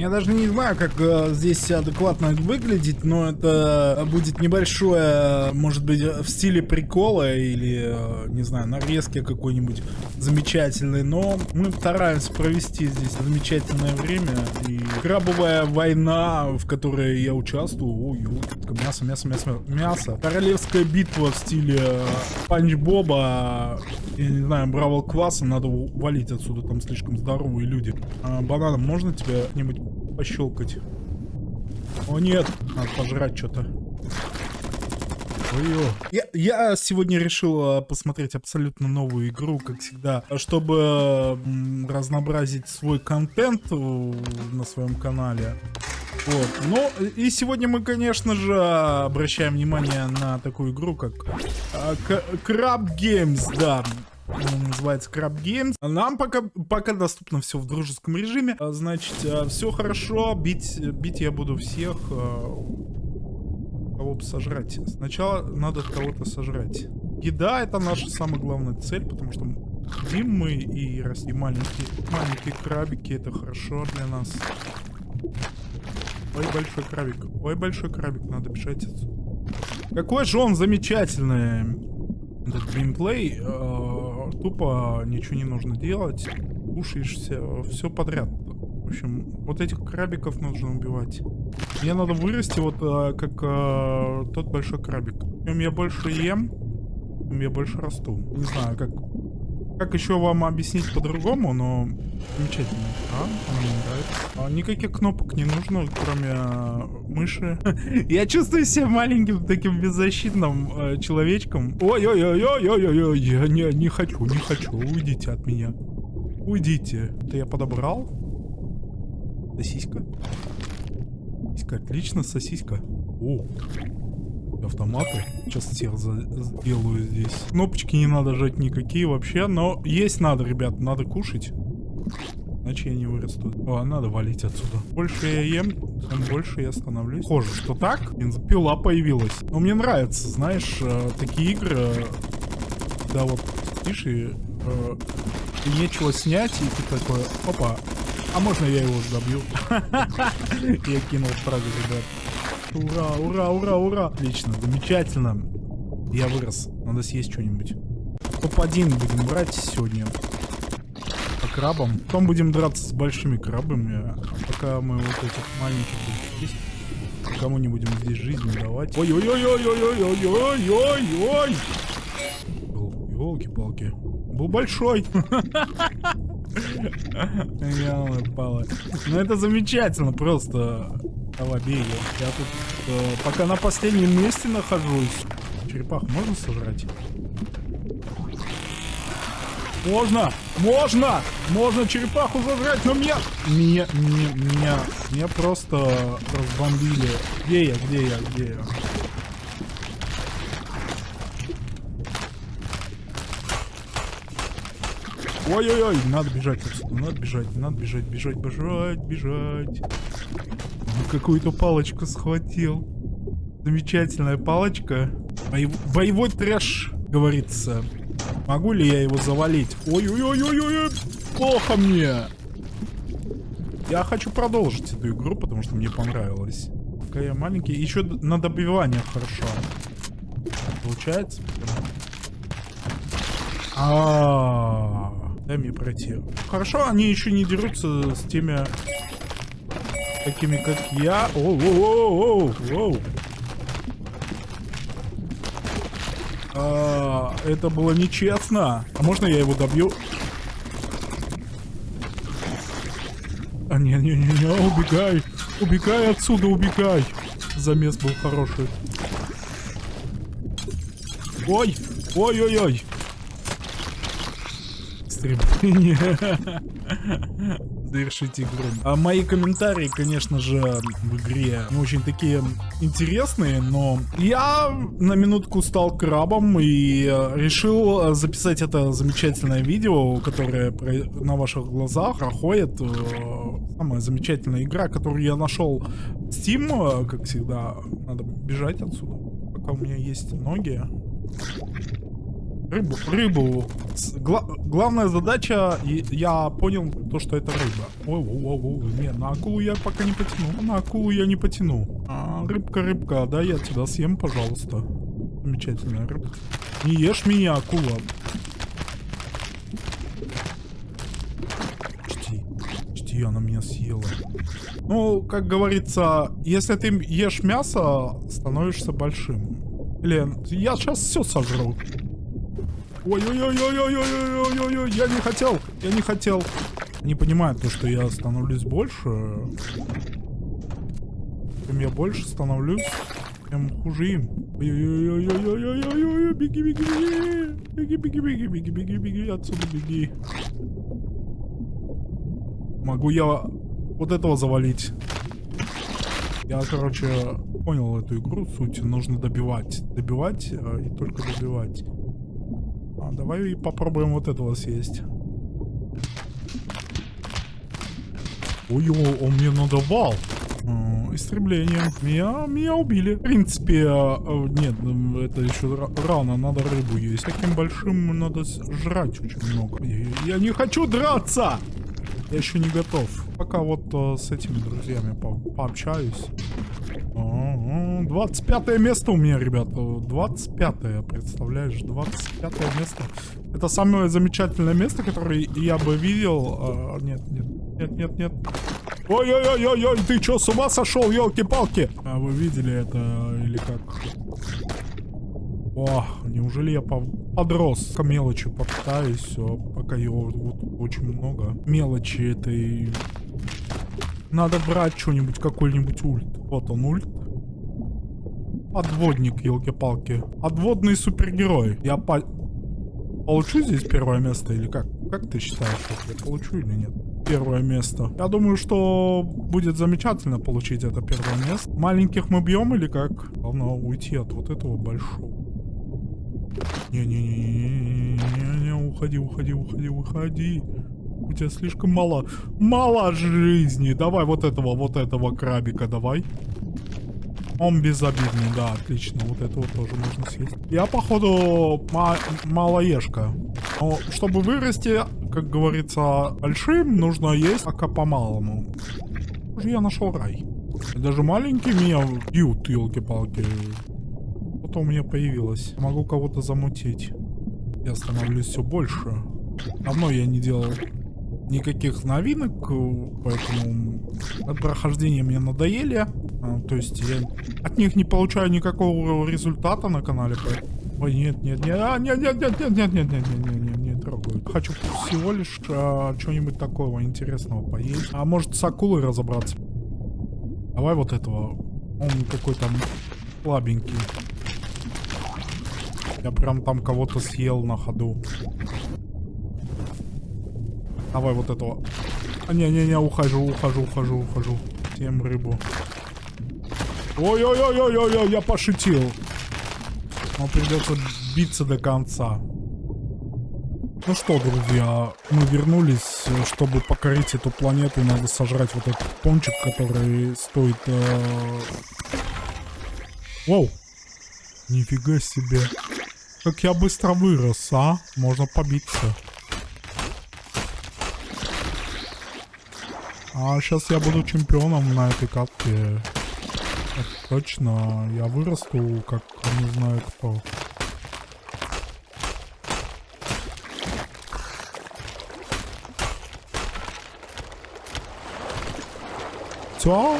Я даже не знаю, как э, здесь адекватно выглядеть, но это будет небольшое, может быть, в стиле прикола или, э, не знаю, нарезки какой-нибудь замечательный. Но мы стараемся провести здесь замечательное время. И крабовая война, в которой я участвую, ой, ой, мясо, мясо, мясо, мясо. Королевская битва в стиле э, Панч Боба, я не знаю, Бравл Класса, надо валить отсюда, там слишком здоровые люди. А, бананом можно тебя нибудь пощелкать? О нет, надо пожрать что-то. Я, я сегодня решил а, посмотреть абсолютно новую игру, как всегда, чтобы разнообразить свой контент на своем канале. Вот. Ну, и сегодня мы, конечно же, обращаем внимание на такую игру, как а, Crab Games, да называется Crab Games. Нам пока, пока доступно все в дружеском режиме. А, значит, а, все хорошо. Бить, бить я буду всех. Кого бы сожрать. Сначала надо кого-то сожрать. Еда это наша самая главная цель, потому что едим мы и растим маленькие, маленькие крабики. Это хорошо для нас. Ой, большой крабик. Ой, большой крабик. Надо бежать отсюда. Какой же он замечательный. Этот геймплей. Тупо ничего не нужно делать. Кушаешься. Все подряд. В общем, вот этих крабиков нужно убивать. Мне надо вырасти вот э, как э, тот большой крабик. Чем я больше ем, тем я больше расту. Не знаю, как как еще вам объяснить по-другому, но замечательно. А, она мне нравится. А, никаких кнопок не нужно, кроме а, мыши. Я чувствую себя маленьким таким беззащитным э, человечком. Ой-ой-ой-ой-ой-ой, я не, не хочу, не хочу, уйдите от меня. Уйдите. Это я подобрал. Сосиска. Сосиска, отлично, сосиска. О, автоматы. Сейчас всех сделаю здесь. Кнопочки не надо жать никакие вообще, но есть надо, ребят, надо кушать. Иначе я не вырасту. О, надо валить отсюда. Больше я ем, тем больше я становлюсь. Похоже, что так. Бензопила появилась. Но мне нравится, знаешь, э, такие игры, да вот, и, э, и нечего снять, и ты такой, опа, а можно я его добью? Я кинул фразу, ребят. Ура, ура, ура, ура. Отлично, замечательно. Я вырос. Надо съесть что-нибудь. Топ-1 будем брать сегодня. По крабам. Потом будем драться с большими крабами. Пока мы вот этих маленьких будем есть. Кому не будем здесь жизни давать. Ой-ой-ой-ой-ой-ой-ой-ой-ой! Елки-палки. Был большой. Я упала. Ну это замечательно, просто Алабея. Я тут э, пока на последнем месте нахожусь. Черепах можно сожрать? Можно! Можно! Можно черепаху сожрать, но меня... Меня... Меня... Меня, меня просто разбомбили. Где я? Где я? Где я? Ой-ой-ой, надо бежать надо бежать, надо бежать, бежать, бежать, бежать. Какую-то палочку схватил. Замечательная палочка. Боев... Боевой трэш, говорится. Могу ли я его завалить? Ой-ой-ой-ой-ой, плохо мне. Я хочу продолжить эту игру, потому что мне понравилось. Пока я маленький. Еще на добивание хорошо. Получается? А, -а, -а. дай мне пройти. Хорошо, они еще не дерутся с теми такими как я. Оу, оу, оу, оу. А, это было нечестно. А можно я его добью? А, не-не-не, убегай. Убегай отсюда, убегай. Замес был хороший. Ой, ой-ой-ой. Стребление. завершить игру. А мои комментарии, конечно же, в игре не очень такие интересные, но я на минутку стал крабом и э, решил записать это замечательное видео, которое на ваших глазах проходит. Э, самая замечательная игра, которую я нашел в Steam, как всегда. Надо бежать отсюда, пока у меня есть ноги. Рыбу, рыбу. Гла- главная задача, я понял то, что это рыба. Ой, ой, ой, ой, не, на акулу я пока не потяну. На акулу я не потяну. А, рыбка, рыбка, да, я тебя съем, пожалуйста. Замечательная рыбка. Не ешь меня, акула. Почти. Почти она меня съела. Ну, как говорится, если ты ешь мясо, становишься большим. Лен, я сейчас все сожру. Ой-ой-ой-ой-ой-ой-ой-ой-ой, я не хотел, я не хотел. Не понимаю то, что я становлюсь больше. Чем я больше становлюсь, тем хуже им. Ой-ой-ой-ой-ой-ой-ой, беги, беги, беги. Беги, беги, беги, беги, беги, беги, отсюда беги. Могу я вот этого завалить? Я, короче, понял эту игру, суть. Нужно добивать. Добивать э, и только добивать. Давай и попробуем вот этого съесть. Ой, о, он мне надавал. Истребление. Меня, меня убили. В принципе, э, э, нет, это еще ра- рано, надо рыбу есть. Таким большим надо жрать очень много. Я, я не хочу драться! Я еще не готов. Пока вот э, с этими друзьями по пообщаюсь. А, 25 место у меня, ребята. 25 представляешь? 25 место. Это самое замечательное место, которое я бы видел. А, нет, нет, нет, нет, нет. Ой-ой-ой-ой, ты что, с ума сошел, елки-палки? А вы видели это или как? О, неужели я по- подрос? К мелочи попытаюсь, пока его вот очень много. Мелочи этой... Надо брать что-нибудь, какой-нибудь ульт. Вот он ульт. Подводник, елки-палки. Подводный супергерой. Я по... получу здесь первое место или как? Как ты считаешь, я получу или нет? Первое место. Я думаю, что будет замечательно получить это первое место. Маленьких мы бьем или как? Главное уйти от вот этого большого. Не-не-не-не-не-не, уходи, уходи, уходи, уходи. У тебя слишком мало, мало жизни. Давай вот этого, вот этого крабика давай. Он безобидный, да, отлично. Вот этого тоже можно съесть. Я, походу, ма- малоежка. Но чтобы вырасти, как говорится, большим, нужно есть пока по-малому. Уже я нашел рай. Даже маленькие меня бьют, елки-палки. Что-то у меня появилось. Могу кого-то замутить. Я становлюсь все больше. Давно я не делал никаких новинок, э, поэтому прохождения мне надоели. А, То есть я от них не получаю никакого результата на канале. Ой, нет, нет, нет, а, нет, нет, нет, нет, нет, нет, нет, нет, нет, нет, не трогаю. Хочу всего лишь а, что-нибудь такого интересного поесть. А может с акулой разобраться? Давай вот этого. Он какой-то слабенький. Я прям там кого-то съел на ходу. Давай вот этого. А, Не-не-не, ухожу, ухожу, ухожу, ухожу. Тем рыбу. Ой-ой-ой-ой-ой, я пошутил. Но придется биться до конца. Ну что, друзья, мы вернулись, чтобы покорить эту планету. Надо сожрать вот этот пончик, который стоит... э, Воу! Нифига себе. Как я быстро вырос, а? Можно побиться. А сейчас я буду чемпионом на этой катке. Это точно. Я вырасту, как не знаю кто. Все.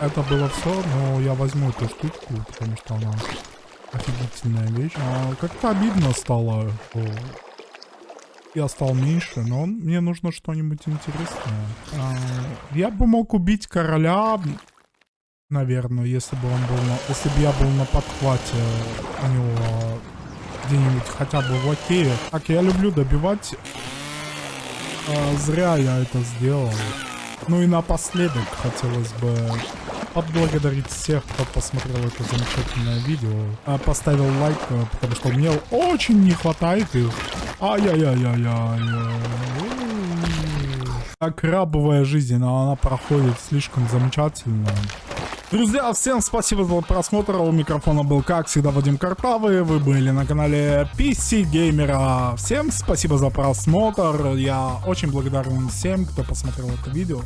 Это было все, но я возьму эту штучку, потому что она офигительная вещь. А, как-то обидно стало, что я стал меньше, но он- мне нужно что-нибудь интересное. А, я бы мог убить короля, наверное, если бы он был на, если бы я был на подхвате у него где-нибудь хотя бы в окее. Так, я люблю добивать. А, зря я это сделал. Ну и напоследок хотелось бы отблагодарить всех, кто посмотрел это замечательное видео. А, Поставил лайк, э, потому что мне очень не хватает их. Ай-яй-яй-яй-яй. А крабовая жизнь, но она проходит слишком замечательно. Друзья, всем спасибо за просмотр. У микрофона был, как всегда, Вадим Картавый. Вы были на канале PC Геймера. Всем спасибо за просмотр. Я очень благодарен всем, кто посмотрел это видео.